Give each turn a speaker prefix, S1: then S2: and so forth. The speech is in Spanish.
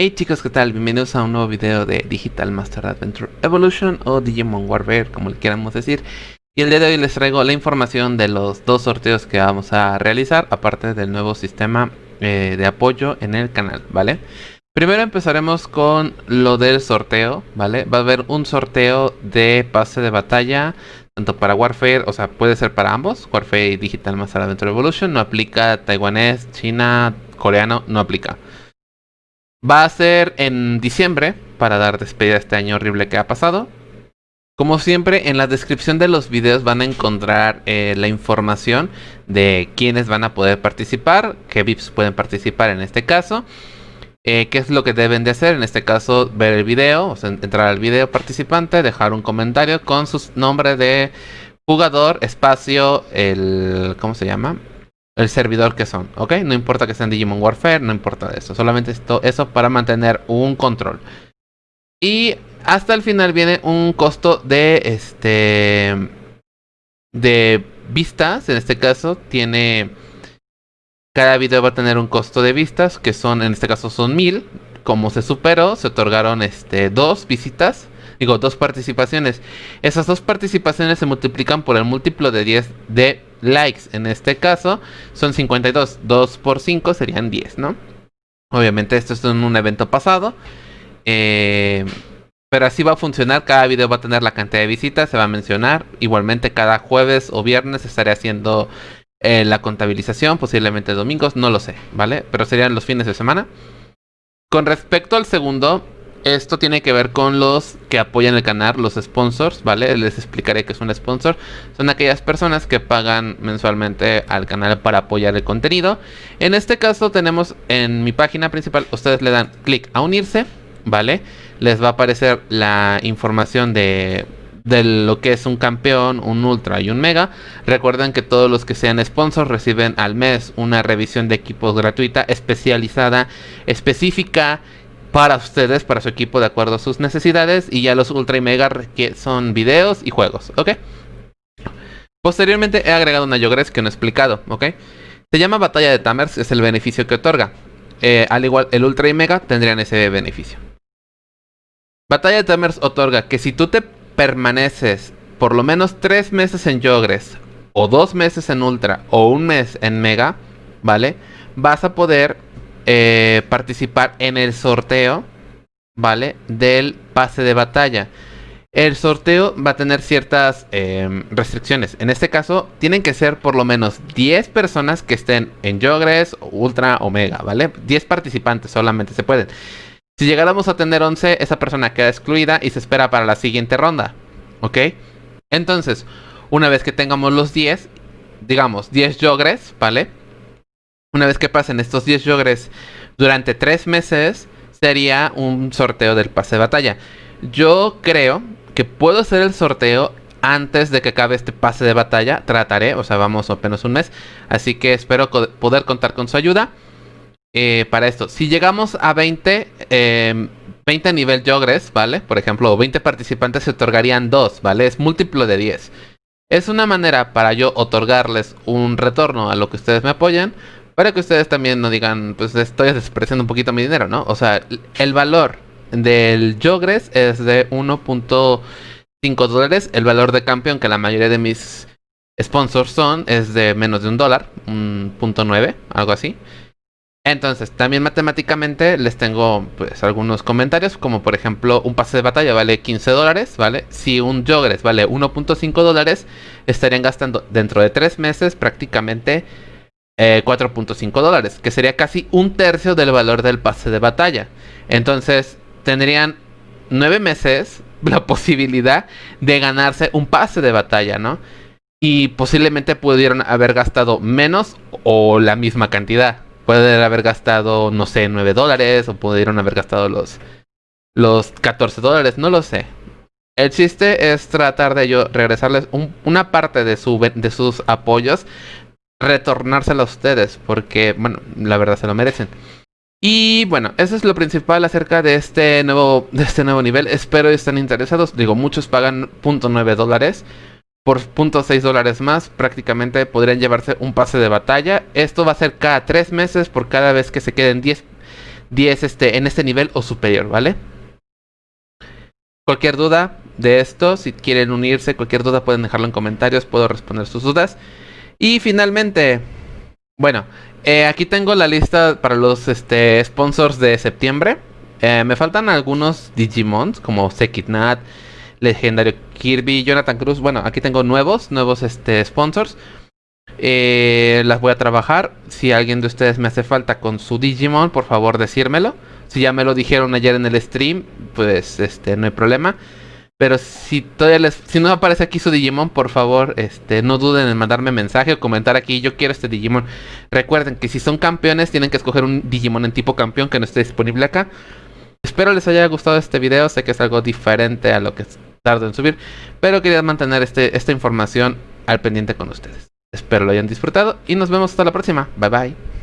S1: Hey chicos, ¿qué tal? Bienvenidos a un nuevo video de Digital Master Adventure Evolution o Digimon Warfare, como le queramos decir. Y el día de hoy les traigo la información de los dos sorteos que vamos a realizar, aparte del nuevo sistema eh, de apoyo en el canal, ¿vale? Primero empezaremos con lo del sorteo, ¿vale? Va a haber un sorteo de pase de batalla, tanto para Warfare, o sea, puede ser para ambos, Warfare y Digital Master Adventure Evolution, no aplica taiwanés, china, coreano, no aplica. Va a ser en diciembre, para dar despedida a este año horrible que ha pasado. Como siempre, en la descripción de los videos van a encontrar eh, la información de quiénes van a poder participar, qué VIPs pueden participar en este caso, eh, qué es lo que deben de hacer, en este caso ver el video, entrar al video participante, dejar un comentario con su nombre de jugador, espacio, el... ¿cómo se llama? El servidor que son, ¿ok? No importa que sean Digimon Warfare, no importa eso. Solamente esto, eso para mantener un control. Y hasta el final viene un costo de este de vistas. En este caso tiene cada video va a tener un costo de vistas que son en este caso son mil. Como se superó, se otorgaron este dos visitas. Digo, dos participaciones. Esas dos participaciones se multiplican por el múltiplo de 10 de likes. En este caso son 52. 2 por 5 serían 10, ¿no? Obviamente esto es en un evento pasado. Eh, pero así va a funcionar. Cada video va a tener la cantidad de visitas. Se va a mencionar. Igualmente cada jueves o viernes estaré haciendo eh, la contabilización. Posiblemente domingos. No lo sé, ¿vale? Pero serían los fines de semana. Con respecto al segundo, esto tiene que ver con los que apoyan el canal, los sponsors, ¿vale? Les explicaré qué es un sponsor. Son aquellas personas que pagan mensualmente al canal para apoyar el contenido. En este caso tenemos en mi página principal, ustedes le dan clic a unirse, ¿vale? Les va a aparecer la información de, de lo que es un campeón, un ultra y un mega. Recuerden que todos los que sean sponsors reciben al mes una revisión de equipos gratuita, especializada, específica para ustedes, para su equipo de acuerdo a sus necesidades y ya los ultra y mega que son videos y juegos, ¿ok? Posteriormente he agregado una Yogres que no he explicado, ¿ok? Se llama Batalla de Tamers, es el beneficio que otorga. Eh, al igual, el ultra y mega tendrían ese beneficio. Batalla de Tamers otorga que si tú te permaneces por lo menos 3 meses en Yogres, o 2 meses en ultra, o un mes en mega, ¿vale? Vas a poder eh, participar en el sorteo, ¿vale? Del pase de batalla. El sorteo va a tener ciertas em, restricciones. En este caso, tienen que ser por lo menos 10 personas que estén en Yogres, Ultra, Omega, ¿vale? 10 participantes solamente se pueden. Si llegáramos a tener 11, esa persona queda excluida y se espera para la siguiente ronda, ¿ok? Entonces, una vez que tengamos los 10, digamos 10 Yogres, ¿vale? Una vez que pasen estos 10 yogres durante 3 meses, sería un sorteo del pase de batalla. Yo creo que puedo hacer el sorteo antes de que acabe este pase de batalla. Trataré, o sea, vamos apenas un mes. Así que espero poder contar con su ayuda eh, para esto. Si llegamos a 20, 20 em, nivel Yogres, ¿vale? Por ejemplo, 20 participantes se otorgarían 2, ¿vale? Es múltiplo de 10. Es una manera para yo otorgarles un retorno a lo que ustedes me apoyan para que ustedes también no digan, pues estoy despreciando un poquito mi dinero, ¿no? O sea, el valor del Yogres es de 1.5 dólares. El valor de campeón, que la mayoría de mis sponsors son, es de menos de un dólar, un punto nueve, algo así. Entonces, también matemáticamente les tengo pues algunos comentarios, como por ejemplo, un pase de batalla vale 15 dólares, ¿vale? Si un Yogres vale 1.5 dólares, estarían gastando dentro de 3 meses prácticamente 4.5 eh, dólares, que sería casi un tercio del valor del pase de batalla. Entonces tendrían 9 meses la posibilidad de ganarse un pase de batalla, ¿no? Y posiblemente pudieron haber gastado menos o la misma cantidad. Pueden haber gastado, no sé, 9 dólares o pudieron haber gastado los, los 14 dólares, no lo sé. El chiste es tratar de yo regresarles una parte de, de sus apoyos retornárselo a ustedes, porque, bueno, la verdad se lo merecen. Y bueno, eso es lo principal acerca de este nuevo, de este nuevo nivel. Espero estén interesados. Digo, muchos pagan .9 dólares. Por .6 dólares más, prácticamente podrían llevarse un pase de batalla. Esto va a ser cada 3 meses por cada vez que se queden 10, 10 este, en este nivel o superior, ¿vale? Cualquier duda de esto, si quieren unirse, cualquier duda pueden dejarlo en comentarios, puedo responder sus dudas. Y finalmente, bueno, eh, aquí tengo la lista para los este, sponsors de septiembre. Eh, me faltan algunos Digimons como Sekitnat, Legendario Kirby, Jonathan Cruz. Bueno, aquí tengo nuevos, nuevos este, sponsors. Eh, las voy a trabajar. Si alguien de ustedes me hace falta con su Digimon, por favor decírmelo. Si ya me lo dijeron ayer en el stream, pues este no hay problema. Pero si todavía les, si no aparece aquí su Digimon, por favor, este, no duden en mandarme mensaje o comentar aquí, yo quiero este Digimon. Recuerden que si son campeones, tienen que escoger un Digimon en tipo campeón que no esté disponible acá. Espero les haya gustado este video, sé que es algo diferente a lo que tardo en subir, pero quería mantener este, esta información al pendiente con ustedes. Espero lo hayan disfrutado y nos vemos hasta la próxima. Bye bye.